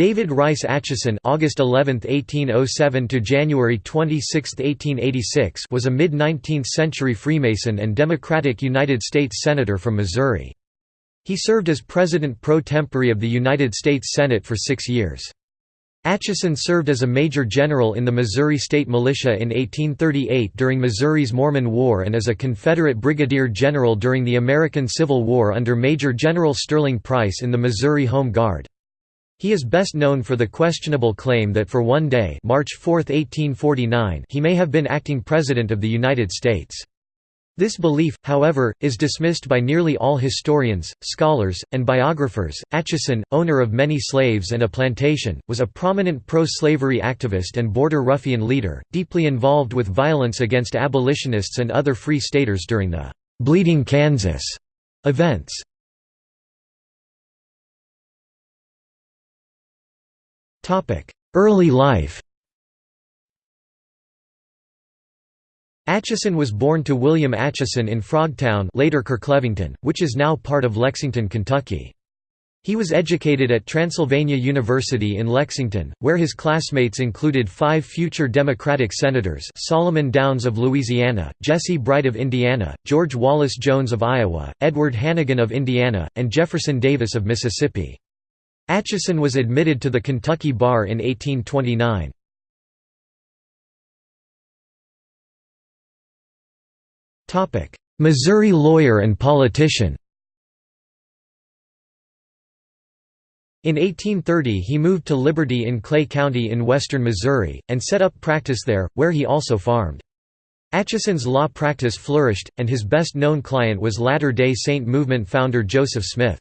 David Rice Atchison August 11, 1807 to January 26, 1886 was a mid-19th century Freemason and Democratic United States Senator from Missouri. He served as President pro tempore of the United States Senate for six years. Atchison served as a major general in the Missouri State Militia in 1838 during Missouri's Mormon War and as a Confederate brigadier general during the American Civil War under Major General Sterling Price in the Missouri Home Guard. He is best known for the questionable claim that for one day March 4, 1849 he may have been acting President of the United States. This belief, however, is dismissed by nearly all historians, scholars, and biographers. Atchison, owner of many slaves and a plantation, was a prominent pro-slavery activist and border ruffian leader, deeply involved with violence against abolitionists and other free staters during the "'Bleeding Kansas' events. Early life Atchison was born to William Atchison in Frogtown later Kirklevington, which is now part of Lexington, Kentucky. He was educated at Transylvania University in Lexington, where his classmates included five future Democratic senators Solomon Downs of Louisiana, Jesse Bright of Indiana, George Wallace Jones of Iowa, Edward Hannegan of Indiana, and Jefferson Davis of Mississippi. Atchison was admitted to the Kentucky bar in 1829. Missouri lawyer and politician In 1830 he moved to Liberty in Clay County in western Missouri, and set up practice there, where he also farmed. Atchison's law practice flourished, and his best-known client was Latter-day Saint movement founder Joseph Smith.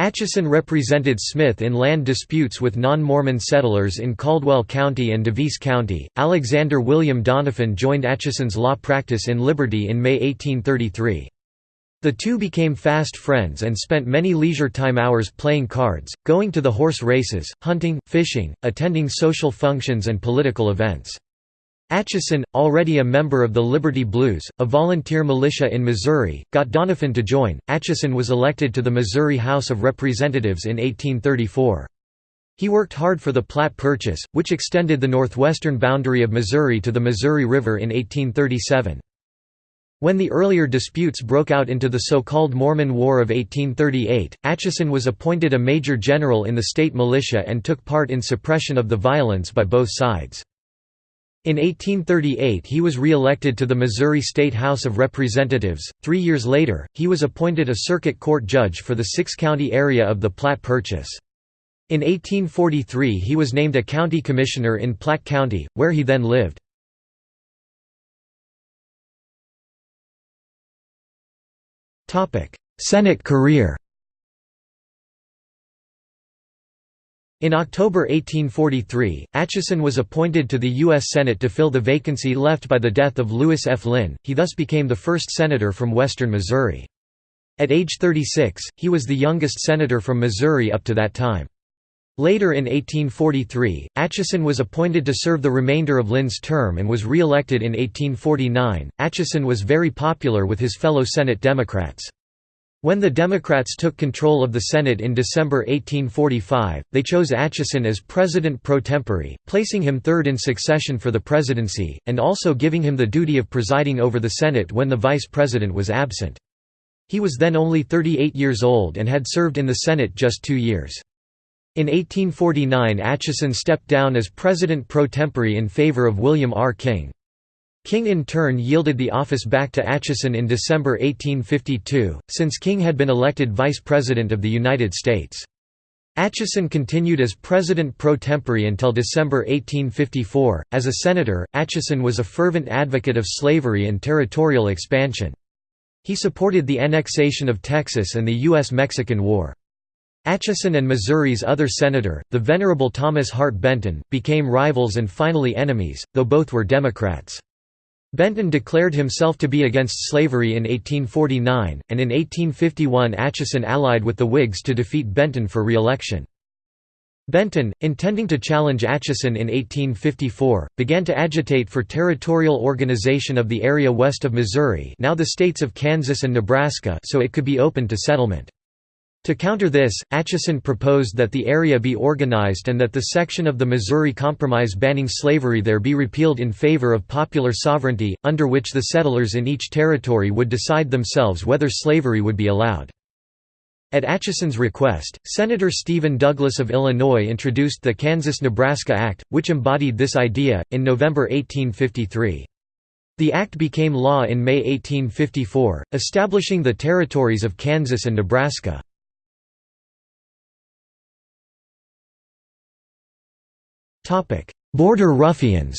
Atchison represented Smith in land disputes with non-Mormon settlers in Caldwell County and Daviess County. Alexander William Doniphan joined Atchison's law practice in Liberty in May 1833. The two became fast friends and spent many leisure time hours playing cards, going to the horse races, hunting, fishing, attending social functions and political events. Atchison, already a member of the Liberty Blues, a volunteer militia in Missouri, got Doniphan to join. Atchison was elected to the Missouri House of Representatives in 1834. He worked hard for the Platte Purchase, which extended the northwestern boundary of Missouri to the Missouri River in 1837. When the earlier disputes broke out into the so-called Mormon War of 1838, Atchison was appointed a major general in the state militia and took part in suppression of the violence by both sides. In 1838 he was re-elected to the Missouri State House of Representatives. Three years later, he was appointed a circuit court judge for the six-county area of the Platte Purchase. In 1843 he was named a county commissioner in Platte County, where he then lived. Senate career In October 1843, Atchison was appointed to the U.S. Senate to fill the vacancy left by the death of Lewis F. Linn, he thus became the first senator from western Missouri. At age 36, he was the youngest senator from Missouri up to that time. Later in 1843, Atchison was appointed to serve the remainder of Linn's term and was re-elected in 1849. Atchison was very popular with his fellow Senate Democrats. When the Democrats took control of the Senate in December 1845, they chose Atchison as president pro tempore, placing him third in succession for the presidency, and also giving him the duty of presiding over the Senate when the vice president was absent. He was then only 38 years old and had served in the Senate just two years. In 1849 Atchison stepped down as president pro tempore in favor of William R. King. King in turn yielded the office back to Atchison in December 1852, since King had been elected Vice President of the United States. Atchison continued as President pro tempore until December 1854. As a senator, Atchison was a fervent advocate of slavery and territorial expansion. He supported the annexation of Texas and the U.S.-Mexican War. Atchison and Missouri's other senator, the Venerable Thomas Hart Benton, became rivals and finally enemies, though both were Democrats. Benton declared himself to be against slavery in 1849, and in 1851 Atchison allied with the Whigs to defeat Benton for re-election. Benton, intending to challenge Atchison in 1854, began to agitate for territorial organization of the area west of Missouri now the states of Kansas and Nebraska so it could be opened to settlement. To counter this, Atchison proposed that the area be organized and that the section of the Missouri Compromise banning slavery there be repealed in favor of popular sovereignty, under which the settlers in each territory would decide themselves whether slavery would be allowed. At Atchison's request, Senator Stephen Douglas of Illinois introduced the Kansas–Nebraska Act, which embodied this idea, in November 1853. The act became law in May 1854, establishing the territories of Kansas and Nebraska. Border ruffians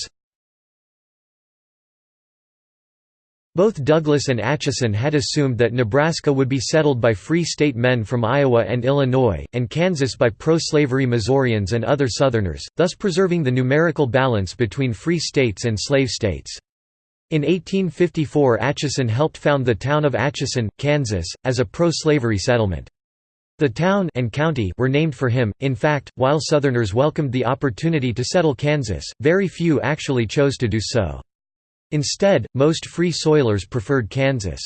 Both Douglas and Atchison had assumed that Nebraska would be settled by Free State men from Iowa and Illinois, and Kansas by pro-slavery Missourians and other Southerners, thus preserving the numerical balance between free states and slave states. In 1854 Atchison helped found the town of Atchison, Kansas, as a pro-slavery settlement. The town and county were named for him. In fact, while Southerners welcomed the opportunity to settle Kansas, very few actually chose to do so. Instead, most free soilers preferred Kansas.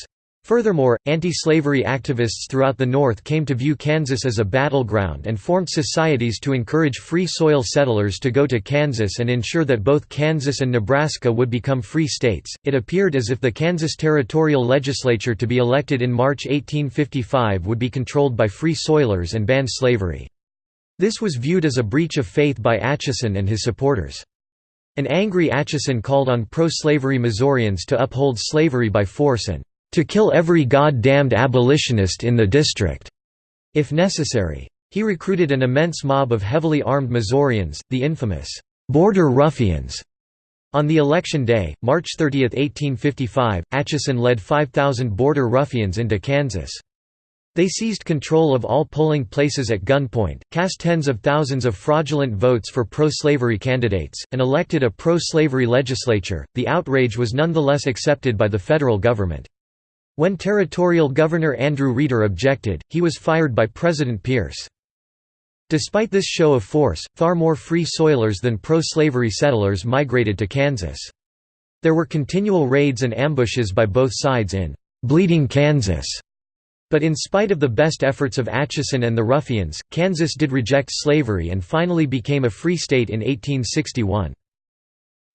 Furthermore, anti-slavery activists throughout the North came to view Kansas as a battleground and formed societies to encourage free soil settlers to go to Kansas and ensure that both Kansas and Nebraska would become free states. It appeared as if the Kansas territorial legislature to be elected in March 1855 would be controlled by free soilers and ban slavery. This was viewed as a breach of faith by Atchison and his supporters. An angry Atchison called on pro-slavery Missourians to uphold slavery by force and to kill every god-damned abolitionist in the district, if necessary. He recruited an immense mob of heavily armed Missourians, the infamous Border Ruffians. On the election day, March 30, 1855, Atchison led 5,000 Border Ruffians into Kansas. They seized control of all polling places at gunpoint, cast tens of thousands of fraudulent votes for pro-slavery candidates, and elected a pro-slavery legislature. The outrage was nonetheless accepted by the federal government. When Territorial Governor Andrew Reeder objected, he was fired by President Pierce. Despite this show of force, far more free soilers than pro-slavery settlers migrated to Kansas. There were continual raids and ambushes by both sides in «Bleeding Kansas», but in spite of the best efforts of Atchison and the ruffians, Kansas did reject slavery and finally became a free state in 1861.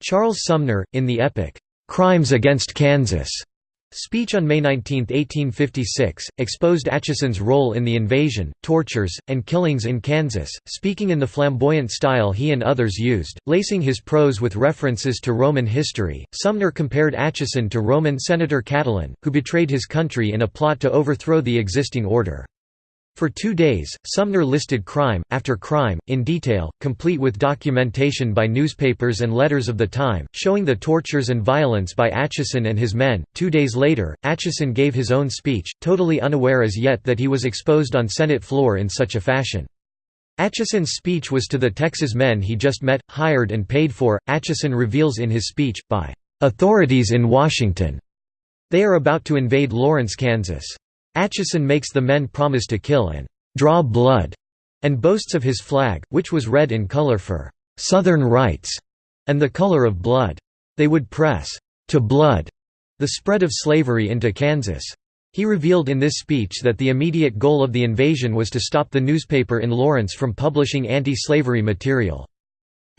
Charles Sumner, in the epic, "'Crimes Against Kansas' Speech on May 19, 1856, exposed Atchison's role in the invasion, tortures, and killings in Kansas, speaking in the flamboyant style he and others used, lacing his prose with references to Roman history. Sumner compared Atchison to Roman Senator Catiline, who betrayed his country in a plot to overthrow the existing order. For two days, Sumner listed crime, after crime, in detail, complete with documentation by newspapers and letters of the time, showing the tortures and violence by Atchison and his men. Two days later, Atchison gave his own speech, totally unaware as yet that he was exposed on Senate floor in such a fashion. Atchison's speech was to the Texas men he just met, hired and paid for, Atchison reveals in his speech, by "...authorities in Washington." They are about to invade Lawrence, Kansas. Atchison makes the men promise to kill and «draw blood» and boasts of his flag, which was red in color for «Southern rights» and the color of blood. They would press «to blood» the spread of slavery into Kansas. He revealed in this speech that the immediate goal of the invasion was to stop the newspaper in Lawrence from publishing anti-slavery material.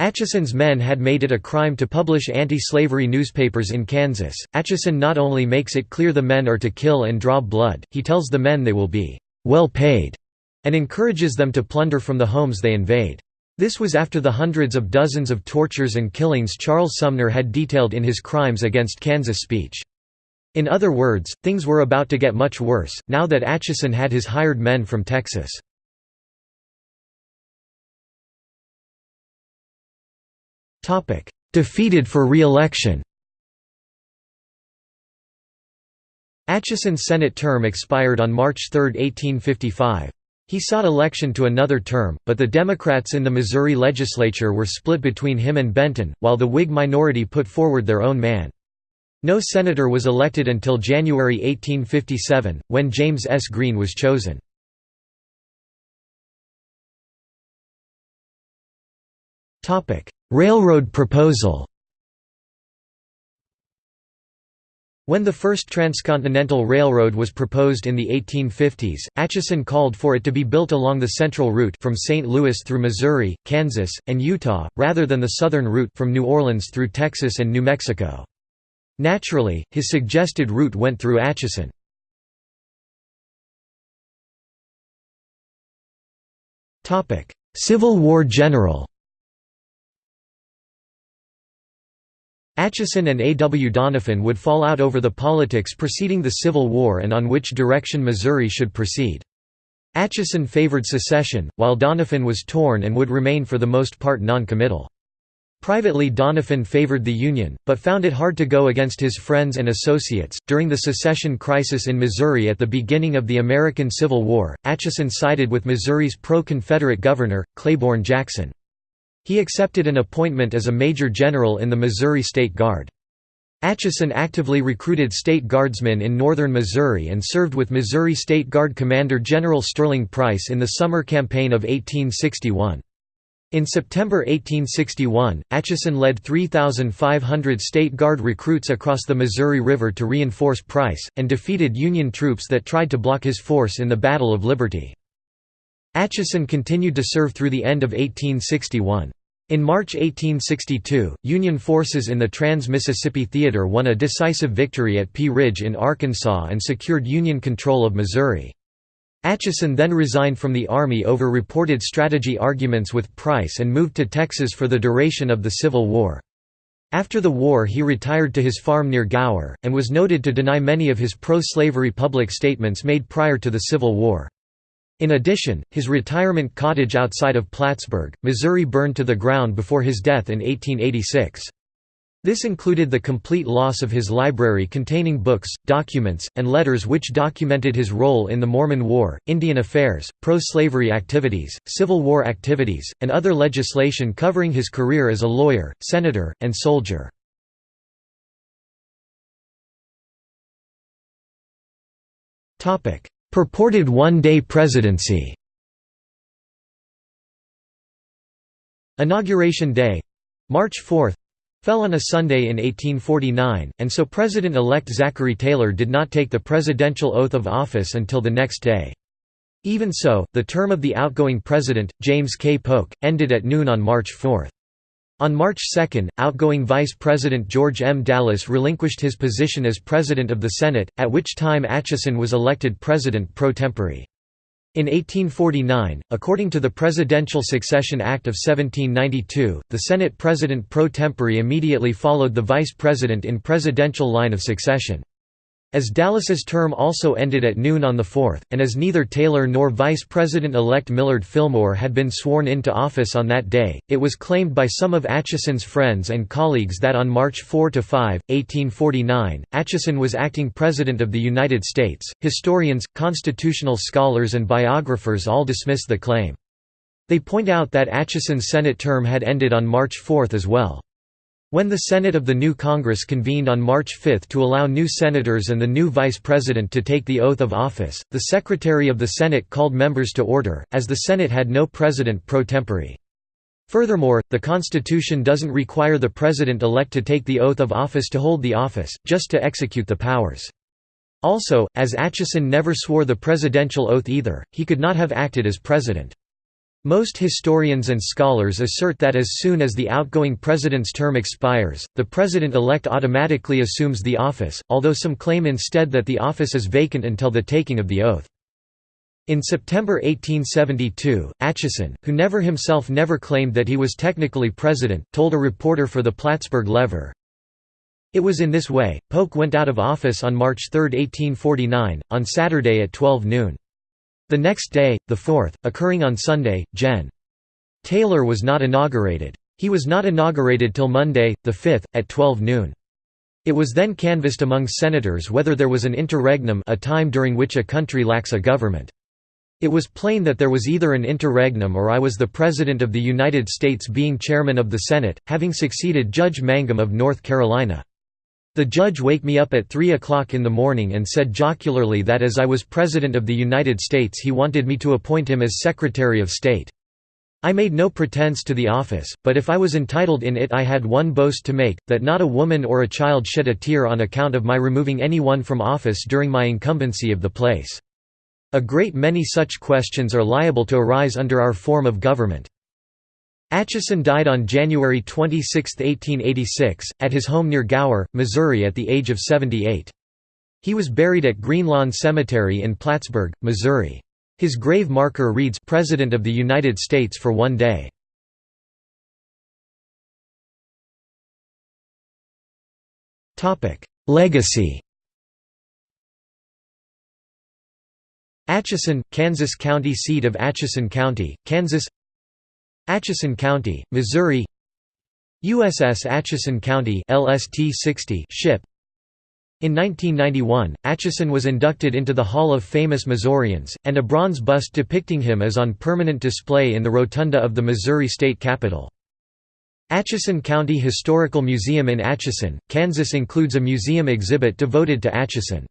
Atchison's men had made it a crime to publish anti-slavery newspapers in Kansas. Atchison not only makes it clear the men are to kill and draw blood, he tells the men they will be well paid and encourages them to plunder from the homes they invade. This was after the hundreds of dozens of tortures and killings Charles Sumner had detailed in his Crimes Against Kansas speech. In other words, things were about to get much worse, now that Atchison had his hired men from Texas. Defeated for re-election Atchison's Senate term expired on March 3, 1855. He sought election to another term, but the Democrats in the Missouri legislature were split between him and Benton, while the Whig minority put forward their own man. No senator was elected until January 1857, when James S. Green was chosen. Railroad proposal When the first transcontinental railroad was proposed in the 1850s, Atchison called for it to be built along the central route from St. Louis through Missouri, Kansas, and Utah, rather than the southern route from New Orleans through Texas and New Mexico. Naturally, his suggested route went through Atchison. Civil War general Atchison and A. W. Doniphan would fall out over the politics preceding the Civil War and on which direction Missouri should proceed. Atchison favored secession, while Doniphan was torn and would remain for the most part non-committal. Privately Doniphan favored the Union, but found it hard to go against his friends and associates. During the secession crisis in Missouri at the beginning of the American Civil War, Atchison sided with Missouri's pro-Confederate governor, Claiborne Jackson. He accepted an appointment as a major general in the Missouri State Guard. Atchison actively recruited state guardsmen in northern Missouri and served with Missouri State Guard Commander General Sterling Price in the summer campaign of 1861. In September 1861, Atchison led 3,500 State Guard recruits across the Missouri River to reinforce Price, and defeated Union troops that tried to block his force in the Battle of Liberty. Atchison continued to serve through the end of 1861. In March 1862, Union forces in the Trans-Mississippi Theater won a decisive victory at Pea Ridge in Arkansas and secured Union control of Missouri. Atchison then resigned from the Army over reported strategy arguments with Price and moved to Texas for the duration of the Civil War. After the war he retired to his farm near Gower, and was noted to deny many of his pro-slavery public statements made prior to the Civil War. In addition, his retirement cottage outside of Plattsburg, Missouri burned to the ground before his death in 1886. This included the complete loss of his library containing books, documents, and letters which documented his role in the Mormon War, Indian affairs, pro-slavery activities, Civil War activities, and other legislation covering his career as a lawyer, senator, and soldier. Purported one-day presidency Inauguration Day—March 4 fell on a Sunday in 1849, and so President-elect Zachary Taylor did not take the presidential oath of office until the next day. Even so, the term of the outgoing president, James K. Polk, ended at noon on March 4. On March 2, outgoing Vice President George M. Dallas relinquished his position as President of the Senate, at which time Atchison was elected President pro tempore. In 1849, according to the Presidential Succession Act of 1792, the Senate President pro tempore immediately followed the Vice President in presidential line of succession. As Dallas's term also ended at noon on the 4th, and as neither Taylor nor Vice President-elect Millard Fillmore had been sworn into office on that day, it was claimed by some of Atchison's friends and colleagues that on March 4–5, 1849, Atchison was acting President of the United States. Historians, constitutional scholars and biographers all dismiss the claim. They point out that Atchison's Senate term had ended on March 4 as well. When the Senate of the new Congress convened on March 5 to allow new senators and the new vice president to take the oath of office, the Secretary of the Senate called members to order, as the Senate had no president pro tempore. Furthermore, the Constitution doesn't require the president-elect to take the oath of office to hold the office, just to execute the powers. Also, as Atchison never swore the presidential oath either, he could not have acted as president. Most historians and scholars assert that as soon as the outgoing president's term expires, the president-elect automatically assumes the office, although some claim instead that the office is vacant until the taking of the oath. In September 1872, Atchison, who never himself never claimed that he was technically president, told a reporter for the Plattsburg Lever, It was in this way, Polk went out of office on March 3, 1849, on Saturday at 12 noon. The next day, the 4th, occurring on Sunday, Gen. Taylor was not inaugurated. He was not inaugurated till Monday, the 5th, at 12 noon. It was then canvassed among senators whether there was an interregnum a time during which a country lacks a government. It was plain that there was either an interregnum or I was the President of the United States being Chairman of the Senate, having succeeded Judge Mangum of North Carolina. The judge wake me up at 3 o'clock in the morning and said jocularly that as I was President of the United States he wanted me to appoint him as Secretary of State. I made no pretense to the office, but if I was entitled in it I had one boast to make, that not a woman or a child shed a tear on account of my removing any one from office during my incumbency of the place. A great many such questions are liable to arise under our form of government. Atchison died on January 26, 1886, at his home near Gower, Missouri at the age of 78. He was buried at Greenlawn Cemetery in Plattsburg, Missouri. His grave marker reads President of the United States for one day. Legacy Atchison, Kansas County seat of Atchison County, Kansas Atchison County, Missouri USS Atchison County LST 60 ship in 1991, Atchison was inducted into the Hall of Famous Missourians, and a bronze bust depicting him is on permanent display in the rotunda of the Missouri State Capitol. Atchison County Historical Museum in Atchison, Kansas includes a museum exhibit devoted to Atchison.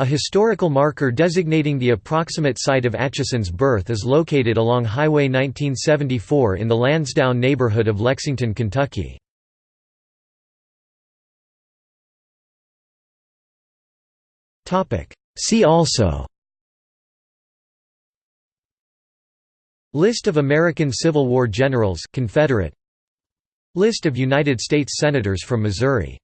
A historical marker designating the approximate site of Atchison's birth is located along Highway 1974 in the Lansdowne neighborhood of Lexington, Kentucky. See also List of American Civil War generals Confederate List of United States Senators from Missouri